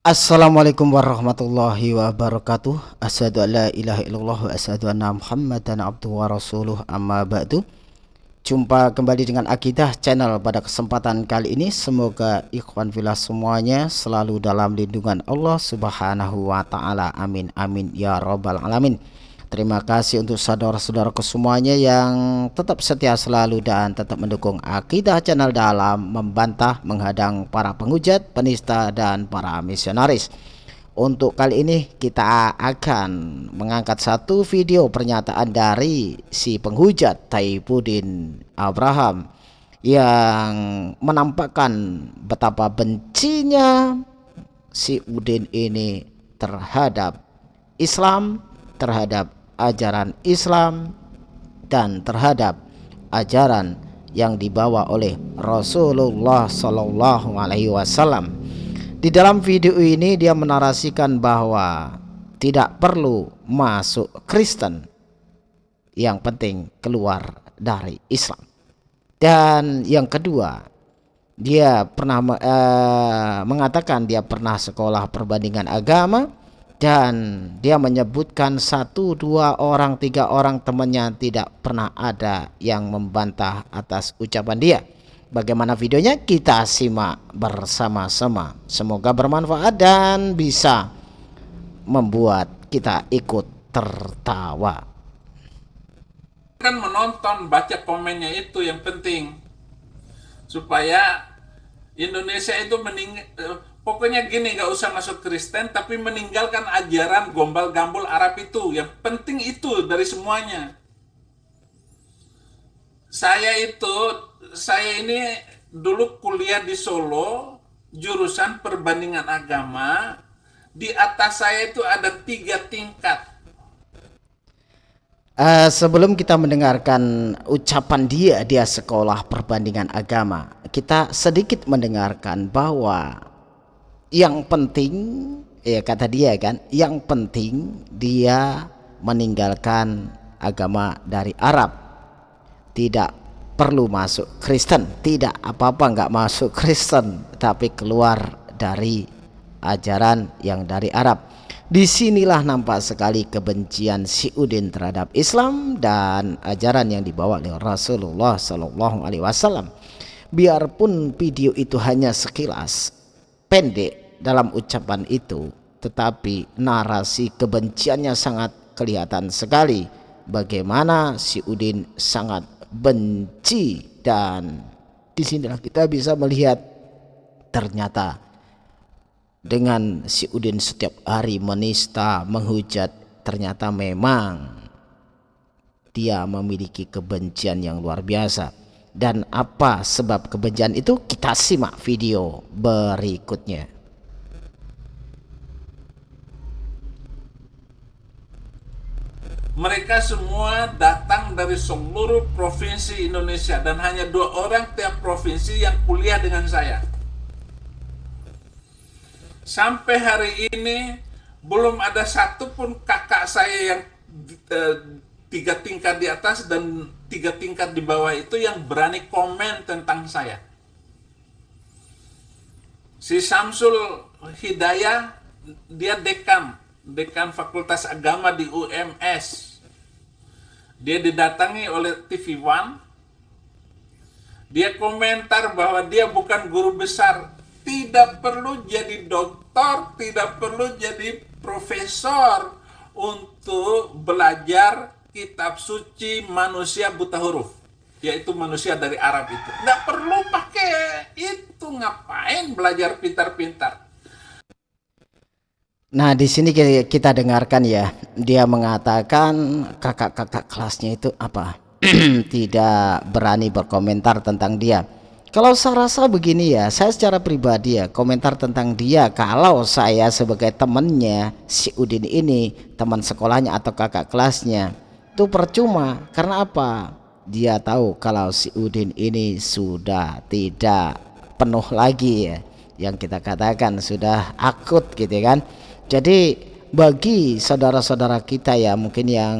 Assalamualaikum warahmatullahi wabarakatuh. Asyadu an la ilaha illallah wa asyadu anna muhammadan abduhu wa rasuluh amma ba'du. Jumpa kembali dengan Akidah Channel pada kesempatan kali ini. Semoga ikhwan filah semuanya selalu dalam lindungan Allah subhanahu wa ta'ala. Amin amin ya rabbal alamin Terima kasih untuk saudara-saudaraku semuanya yang tetap setia selalu dan tetap mendukung Akidah Channel dalam membantah, menghadang para penghujat, penista, dan para misionaris. Untuk kali ini kita akan mengangkat satu video pernyataan dari si penghujat Taibudin Abraham yang menampakkan betapa bencinya si Udin ini terhadap Islam, terhadap ajaran Islam dan terhadap ajaran yang dibawa oleh Rasulullah Shallallahu Alaihi Wasallam. Di dalam video ini dia menarasikan bahwa tidak perlu masuk Kristen, yang penting keluar dari Islam. Dan yang kedua, dia pernah uh, mengatakan dia pernah sekolah perbandingan agama dan dia menyebutkan satu dua orang tiga orang temannya tidak pernah ada yang membantah atas ucapan dia. Bagaimana videonya? Kita simak bersama-sama. Semoga bermanfaat dan bisa membuat kita ikut tertawa. Kan menonton baca komennya itu yang penting. Supaya Indonesia itu mening Pokoknya gini, nggak usah masuk Kristen, tapi meninggalkan ajaran gombal gambul Arab itu. Yang penting itu dari semuanya. Saya itu, saya ini dulu kuliah di Solo, jurusan perbandingan agama. Di atas saya itu ada tiga tingkat. Uh, sebelum kita mendengarkan ucapan dia, dia sekolah perbandingan agama, kita sedikit mendengarkan bahwa yang penting ya kata dia kan yang penting dia meninggalkan agama dari Arab. Tidak perlu masuk Kristen tidak apa-apa nggak masuk Kristen tapi keluar dari ajaran yang dari Arab. Di sinilah nampak sekali kebencian si Udin terhadap Islam dan ajaran yang dibawa oleh Rasulullah Shallallahu Alaihi Wasallam. Biarpun video itu hanya sekilas pendek dalam ucapan itu tetapi narasi kebenciannya sangat kelihatan sekali bagaimana si Udin sangat benci dan di sinilah kita bisa melihat ternyata dengan si Udin setiap hari menista menghujat ternyata memang dia memiliki kebencian yang luar biasa. Dan apa sebab kebencian itu? Kita simak video berikutnya mereka semua datang dari seluruh provinsi Indonesia dan hanya dua orang tiap provinsi yang kuliah dengan saya sampai hari ini belum ada satupun kakak saya yang eh, tiga tingkat di atas dan tiga tingkat di bawah itu yang berani komen tentang saya. Si Samsul Hidayah, dia dekan, dekan Fakultas Agama di UMS. Dia didatangi oleh TV One. Dia komentar bahwa dia bukan guru besar. Tidak perlu jadi dokter, tidak perlu jadi profesor untuk belajar kitab suci manusia buta huruf yaitu manusia dari Arab itu nggak perlu pakai itu ngapain belajar pintar-pintar Nah di sini kita dengarkan ya. Dia mengatakan kakak-kakak kelasnya itu apa? Tidak berani berkomentar tentang dia. Kalau saya rasa begini ya, saya secara pribadi ya komentar tentang dia kalau saya sebagai temannya si Udin ini, teman sekolahnya atau kakak kelasnya, itu percuma. Karena apa? Dia tahu kalau si Udin ini sudah tidak penuh lagi ya. Yang kita katakan sudah akut gitu kan jadi bagi saudara-saudara kita ya mungkin yang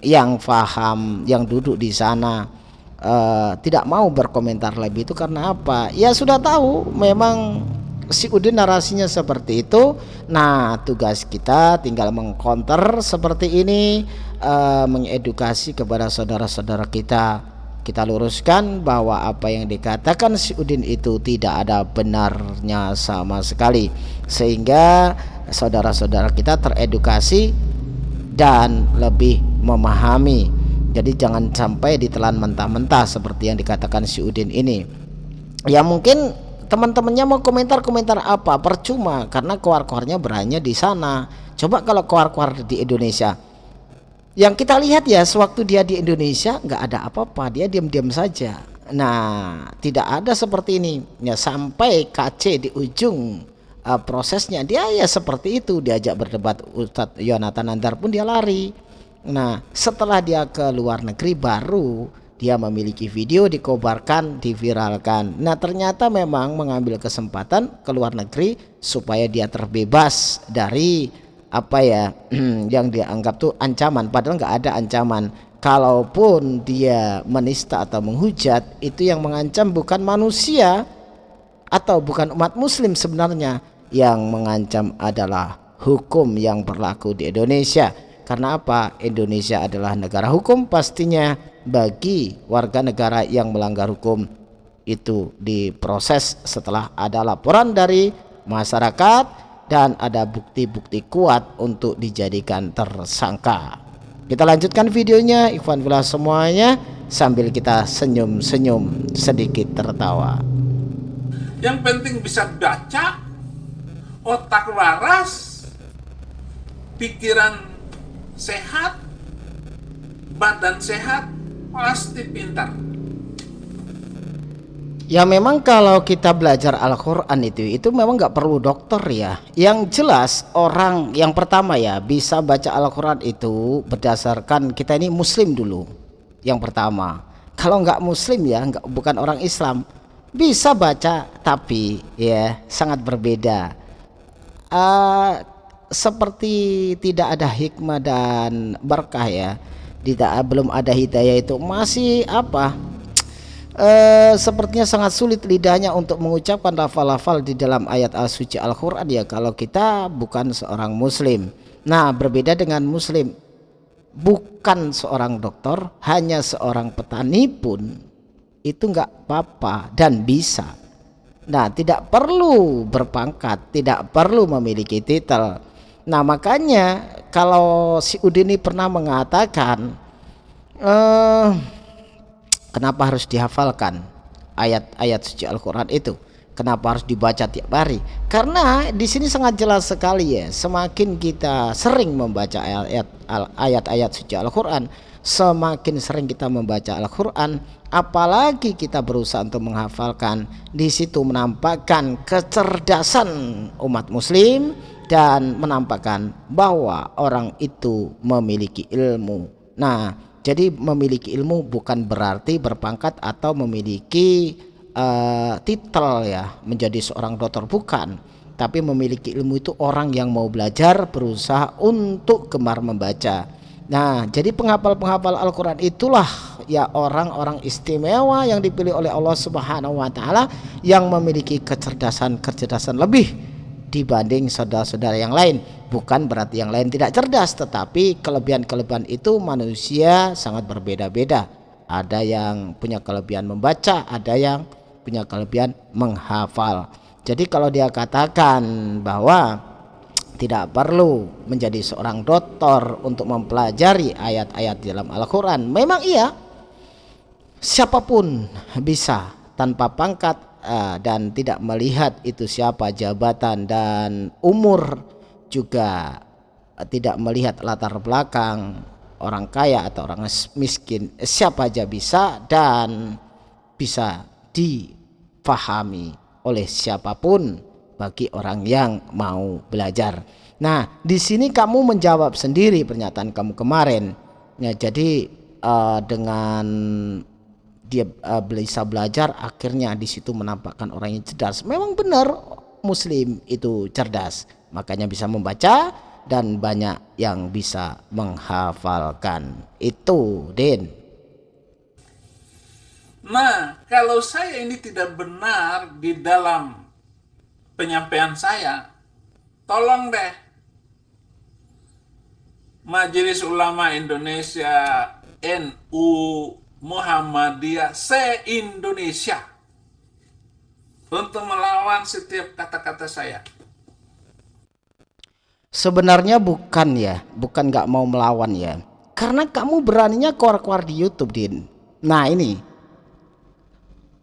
yang paham yang duduk di sana uh, tidak mau berkomentar lebih itu karena apa? Ya sudah tahu memang si Udin narasinya seperti itu. Nah tugas kita tinggal mengcounter seperti ini uh, mengedukasi kepada saudara-saudara kita. Kita luruskan bahwa apa yang dikatakan si Udin itu tidak ada benarnya sama sekali. Sehingga saudara-saudara kita teredukasi dan lebih memahami. Jadi jangan sampai ditelan mentah-mentah seperti yang dikatakan si Udin ini. Ya mungkin teman-temannya mau komentar-komentar apa? Percuma karena keluar-keluarnya beranya di sana. Coba kalau keluar-keluar di Indonesia. Yang kita lihat ya sewaktu dia di Indonesia nggak ada apa-apa. Dia diam-diam saja. Nah tidak ada seperti ini. Ya sampai KC di ujung uh, prosesnya dia ya seperti itu. Diajak berdebat Ustadz Yonatan Andar pun dia lari. Nah setelah dia ke luar negeri baru dia memiliki video dikobarkan diviralkan. Nah ternyata memang mengambil kesempatan ke luar negeri supaya dia terbebas dari apa ya yang dianggap tuh ancaman. Padahal nggak ada ancaman. Kalaupun dia menista atau menghujat itu yang mengancam bukan manusia atau bukan umat muslim sebenarnya yang mengancam adalah hukum yang berlaku di Indonesia. Karena apa? Indonesia adalah negara hukum pastinya bagi warga negara yang melanggar hukum. Itu diproses setelah ada laporan dari masyarakat dan ada bukti-bukti kuat untuk dijadikan tersangka. Kita lanjutkan videonya Ikhwan Villa semuanya sambil kita senyum-senyum sedikit tertawa. Yang penting bisa baca otak waras pikiran sehat badan sehat pasti pintar. Ya memang kalau kita belajar Al-Quran itu itu memang nggak perlu dokter ya. Yang jelas orang yang pertama ya bisa baca Al-Quran itu berdasarkan kita ini Muslim dulu. Yang pertama. Kalau nggak Muslim ya nggak bukan orang Islam bisa baca tapi ya sangat berbeda. Uh, seperti tidak ada hikmah dan berkah ya tidak belum ada hidayah itu masih apa? Eh, sepertinya sangat sulit lidahnya untuk mengucapkan lafal-lafal di dalam ayat al-suci Al-Quran ya kalau kita bukan seorang muslim. Nah berbeda dengan muslim bukan seorang dokter hanya seorang petani pun itu enggak apa-apa dan bisa nah tidak perlu berpangkat tidak perlu memiliki titel. Nah makanya kalau si Udini pernah mengatakan eh, kenapa harus dihafalkan ayat-ayat suci Al-Quran itu? Kenapa harus dibaca tiap hari? Karena di sini sangat jelas sekali ya semakin kita sering membaca ayat-ayat suci Al-Quran semakin sering kita membaca Al-Quran apalagi kita berusaha untuk menghafalkan di situ menampakkan kecerdasan umat muslim dan menampakkan bahwa orang itu memiliki ilmu. Nah, jadi memiliki ilmu bukan berarti berpangkat atau memiliki uh, titel ya, menjadi seorang dokter bukan. Tapi memiliki ilmu itu orang yang mau belajar berusaha untuk gemar membaca. Nah, jadi penghafal-penghafal Al-Qur'an itulah ya orang-orang istimewa yang dipilih oleh Allah Subhanahu wa taala yang memiliki kecerdasan-kecerdasan lebih dibanding saudara-saudara yang lain. Bukan berarti yang lain tidak cerdas tetapi kelebihan-kelebihan itu manusia sangat berbeda-beda. Ada yang punya kelebihan membaca ada yang punya kelebihan menghafal. Jadi kalau dia katakan bahwa tidak perlu menjadi seorang dokter untuk mempelajari ayat-ayat dalam Al-Quran. Memang iya. Siapa pun bisa tanpa pangkat uh, dan tidak melihat itu siapa jabatan dan umur juga uh, tidak melihat latar belakang orang kaya atau orang miskin siapa aja bisa dan bisa difahami oleh siapa pun bagi orang yang mau belajar. Nah, di sini kamu menjawab sendiri pernyataan kamu kemarin. Ya, jadi uh, dengan dia uh, bisa belajar akhirnya di situ menampakkan orang yang cerdas memang benar muslim itu cerdas makanya bisa membaca dan banyak yang bisa menghafalkan itu Din nah kalau saya ini tidak benar di dalam penyampaian saya, tolong deh Majelis Ulama Indonesia NU Muhammadiyah se-Indonesia untuk melawan setiap kata-kata saya. Sebenarnya bukan ya, bukan nggak mau melawan ya. Karena kamu beraninya keluar-keluar di YouTube, Din. Nah ini,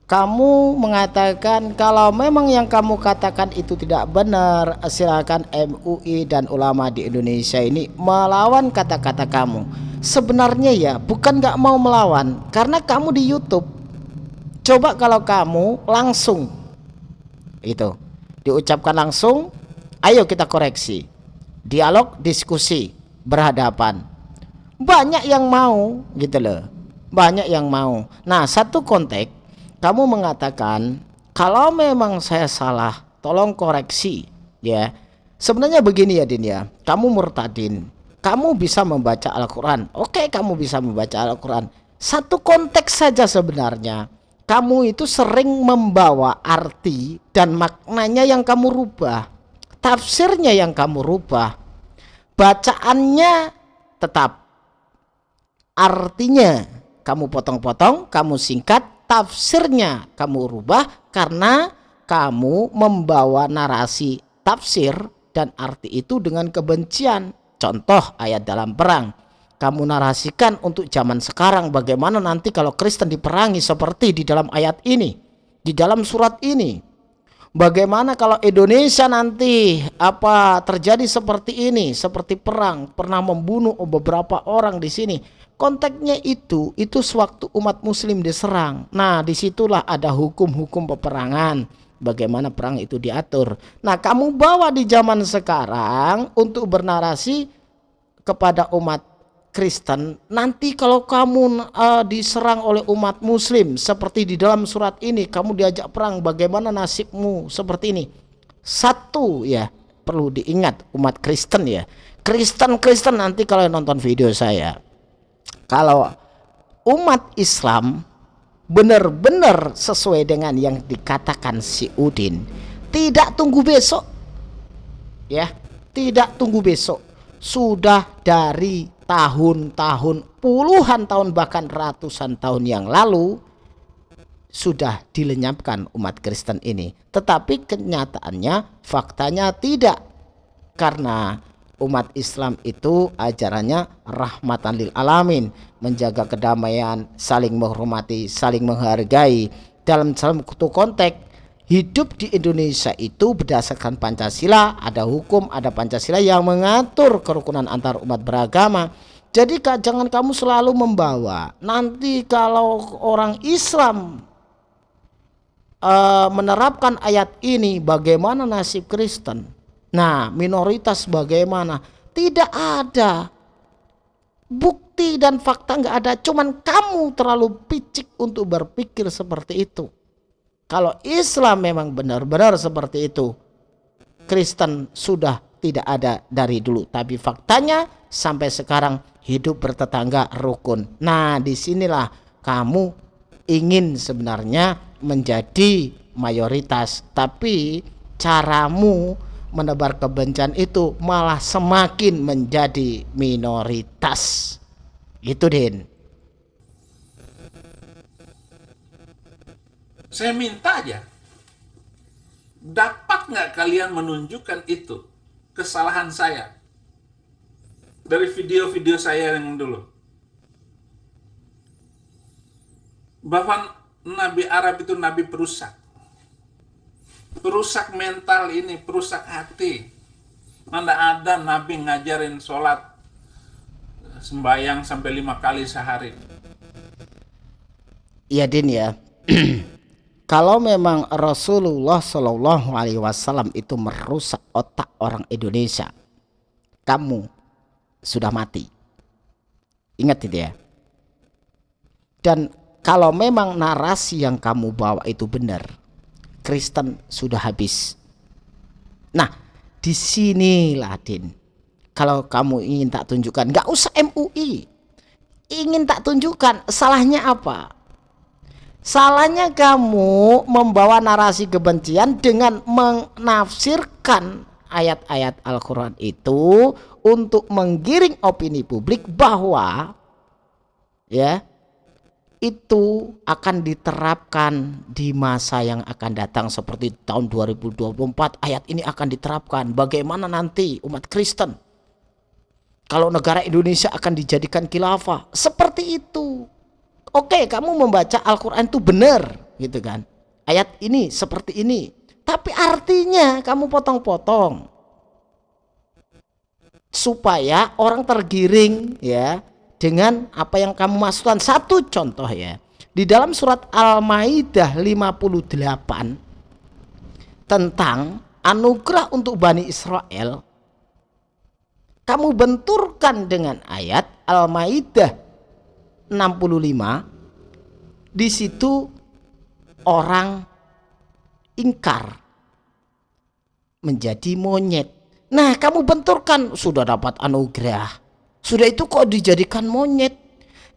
kamu mengatakan kalau memang yang kamu katakan itu tidak benar, silakan MUI dan ulama di Indonesia ini melawan kata-kata kamu. Sebenarnya ya, bukan nggak mau melawan, karena kamu di YouTube. Coba kalau kamu langsung, itu diucapkan langsung, ayo kita koreksi dialog diskusi berhadapan banyak yang mau gitu loh banyak yang mau nah satu konteks kamu mengatakan kalau memang saya salah tolong koreksi ya. Sebenarnya begini ya Din ya. Kamu murtadin. Kamu bisa membaca Al-Quran. Oke kamu bisa membaca Al-Quran. Satu konteks saja sebenarnya. Kamu itu sering membawa arti dan maknanya yang kamu rubah. Tafsirnya yang kamu rubah. Bacaannya tetap. Artinya kamu potong-potong kamu singkat tafsirnya kamu rubah karena kamu membawa narasi tafsir dan arti itu dengan kebencian. Contoh ayat dalam perang. Kamu narasikan untuk zaman sekarang bagaimana nanti kalau Kristen diperangi seperti di dalam ayat ini di dalam surat ini. Bagaimana kalau Indonesia nanti apa terjadi seperti ini, seperti perang, pernah membunuh beberapa orang di sini. Konteksnya itu, itu sewaktu umat muslim diserang. Nah, di situlah ada hukum-hukum peperangan. Bagaimana perang itu diatur. Nah, kamu bawa di zaman sekarang untuk bernarasi kepada umat Kristen nanti kalau kamu uh, diserang oleh umat muslim seperti di dalam surat ini kamu diajak perang bagaimana nasibmu seperti ini satu ya perlu diingat umat Kristen ya Kristen-Kristen nanti kalau nonton video saya kalau umat Islam benar-benar sesuai dengan yang dikatakan si Udin tidak tunggu besok. Ya tidak tunggu besok. Sudah dari tahun-tahun puluhan tahun bahkan ratusan tahun yang lalu sudah dilenyapkan umat Kristen ini. Tetapi kenyataannya faktanya tidak. Karena umat Islam itu ajarannya rahmatan lil alamin menjaga kedamaian saling menghormati saling menghargai dalam satu konteks hidup di Indonesia itu berdasarkan Pancasila, ada hukum, ada Pancasila yang mengatur kerukunan antar umat beragama. Jadi jangan kamu selalu membawa nanti kalau orang Islam uh, menerapkan ayat ini bagaimana nasib Kristen? Nah, minoritas bagaimana? Tidak ada bukti dan fakta nggak ada, cuman kamu terlalu picik untuk berpikir seperti itu. Kalau Islam memang benar-benar seperti itu, Kristen sudah tidak ada dari dulu. Tapi faktanya sampai sekarang hidup bertetangga rukun. Nah di sinilah kamu ingin sebenarnya menjadi mayoritas. Tapi caramu menebar kebencian itu malah semakin menjadi minoritas. Itu Din. Saya minta aja. Dapat nggak kalian menunjukkan itu? Kesalahan saya. Dari video-video saya yang dulu. Bahwa Nabi Arab itu Nabi perusak. Perusak mental ini, perusak hati. Mana ada Nabi ngajarin sholat sembayang sampai lima kali sehari. Iya Din ya. kalau memang Rasulullah Shallallahu Alaihi Wasallam itu merusak otak orang Indonesia, kamu sudah mati. Ingat itu ya. Dan kalau memang narasi yang kamu bawa itu benar, Kristen sudah habis. Nah, di sinilah Din. Kalau kamu ingin tak tunjukkan, nggak usah MUI. Ingin tak tunjukkan, salahnya apa? Salahnya kamu membawa narasi kebencian dengan menafsirkan ayat-ayat Al-Quran itu untuk menggiring opini publik bahwa ya itu akan diterapkan di masa yang akan datang seperti tahun 2024 ayat ini akan diterapkan. Bagaimana nanti umat Kristen? Kalau negara Indonesia akan dijadikan khilafah. Seperti itu. Oke kamu membaca Al-Quran itu benar gitu kan? Ayat ini seperti ini. Tapi artinya kamu potong-potong. Supaya orang tergiring ya dengan apa yang kamu masukkan satu contoh ya di dalam surat Al-Maidah 58 tentang anugerah untuk Bani Israel kamu benturkan dengan ayat Al-Maidah 65 di situ orang ingkar menjadi monyet. Nah kamu benturkan sudah dapat anugerah sudah itu kok dijadikan monyet?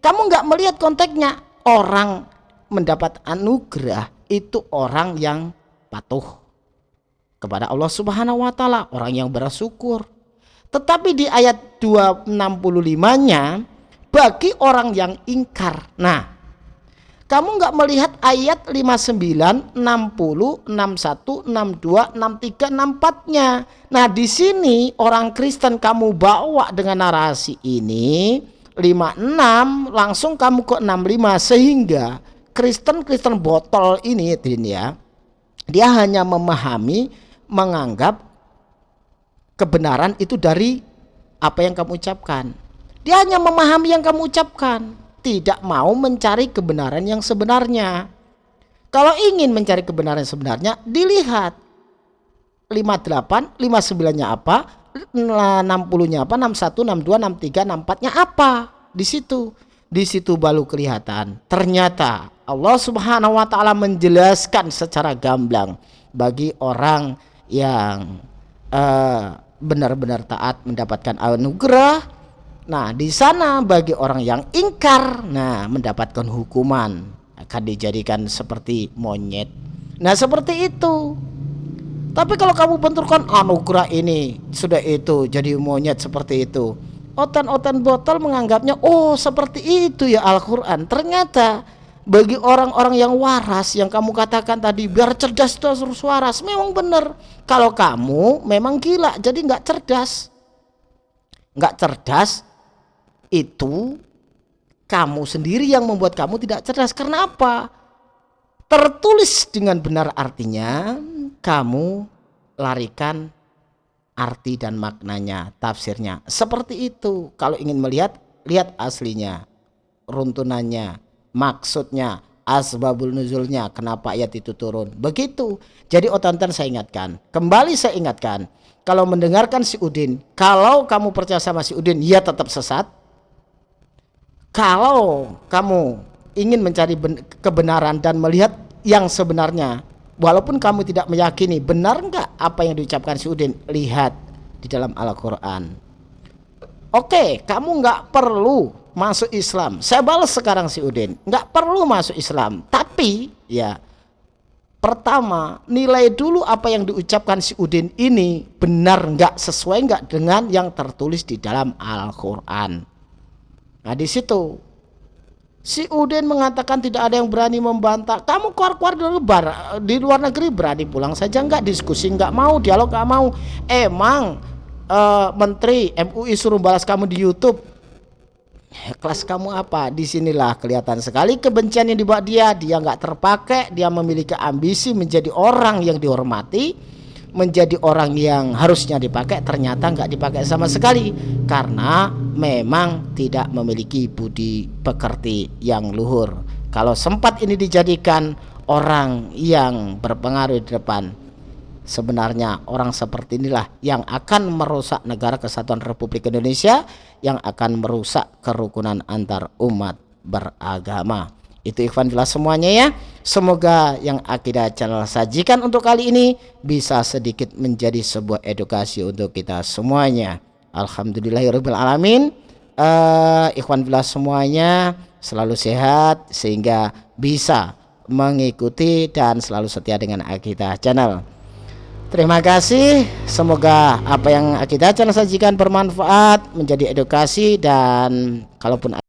Kamu nggak melihat konteksnya. Orang mendapat anugerah itu orang yang patuh kepada Allah Subhanahu wa taala, orang yang bersyukur. Tetapi di ayat 265-nya bagi orang yang ingkar. Nah, kamu nggak melihat ayat 59, 60, 61, 62, 63, 64-nya. Nah, di sini orang Kristen kamu bawa dengan narasi ini 56 langsung kamu ke 65 sehingga Kristen-Kristen botol ini ya. Dia hanya memahami menganggap kebenaran itu dari apa yang kamu ucapkan. Dia hanya memahami yang kamu ucapkan, tidak mau mencari kebenaran yang sebenarnya. Kalau ingin mencari kebenaran yang sebenarnya, dilihat 58, 59-nya apa, 60-nya apa, 61, 62, 63, 64-nya apa. Di situ. Di situ baru kelihatan. Ternyata Allah Subhanahu wa taala menjelaskan secara gamblang bagi orang yang uh, benar-benar taat mendapatkan anugerah. Nah, di sana bagi orang yang ingkar, nah mendapatkan hukuman akan dijadikan seperti monyet. Nah, seperti itu. Tapi kalau kamu benturkan anugerah ini sudah itu jadi monyet seperti itu. Otan-otan botol menganggapnya oh seperti itu ya Al-Qur'an. Ternyata bagi orang-orang yang waras yang kamu katakan tadi biar cerdas terus waras memang benar. Kalau kamu memang gila jadi nggak cerdas. Nggak cerdas itu kamu sendiri yang membuat kamu tidak cerdas. Karena apa? Tertulis dengan benar artinya kamu larikan arti dan maknanya, tafsirnya. Seperti itu. Kalau ingin melihat, lihat aslinya, runtunannya, maksudnya, asbabul nuzulnya, kenapa ayat itu turun. Begitu. Jadi otonton saya ingatkan, kembali saya ingatkan, kalau mendengarkan si Udin, kalau kamu percaya sama si Udin, ya tetap sesat. Kalau kamu ingin mencari kebenaran dan melihat yang sebenarnya walaupun kamu tidak meyakini benar enggak apa yang diucapkan si Udin lihat di dalam Al-Quran. Oke kamu enggak perlu masuk Islam. Saya balas sekarang si Udin. Enggak perlu masuk Islam. Tapi ya pertama nilai dulu apa yang diucapkan si Udin ini benar enggak sesuai enggak dengan yang tertulis di dalam Al-Quran nah di situ Si Udin mengatakan tidak ada yang berani membantah. Kamu keluar-keluar di luar, di luar negeri berani pulang saja nggak diskusi nggak mau dialog nggak mau. Emang uh, Menteri MUI suruh balas kamu di YouTube. Kelas kamu apa? Di sinilah kelihatan sekali kebencian yang dibawa dia. Dia nggak terpakai. Dia memiliki ambisi menjadi orang yang dihormati menjadi orang yang harusnya dipakai ternyata nggak dipakai sama sekali. Karena memang tidak memiliki budi pekerti yang luhur. Kalau sempat ini dijadikan orang yang berpengaruh di depan sebenarnya orang seperti inilah yang akan merusak negara kesatuan Republik Indonesia yang akan merusak kerukunan antar umat beragama itu ikhwan jelas semuanya ya. Semoga yang Akidah Channel sajikan untuk kali ini bisa sedikit menjadi sebuah edukasi untuk kita semuanya. Alhamdulillahirabbil alamin. Uh, ikhwan jelas semuanya selalu sehat sehingga bisa mengikuti dan selalu setia dengan Akidah Channel. Terima kasih. Semoga apa yang Akidah Channel sajikan bermanfaat, menjadi edukasi dan kalaupun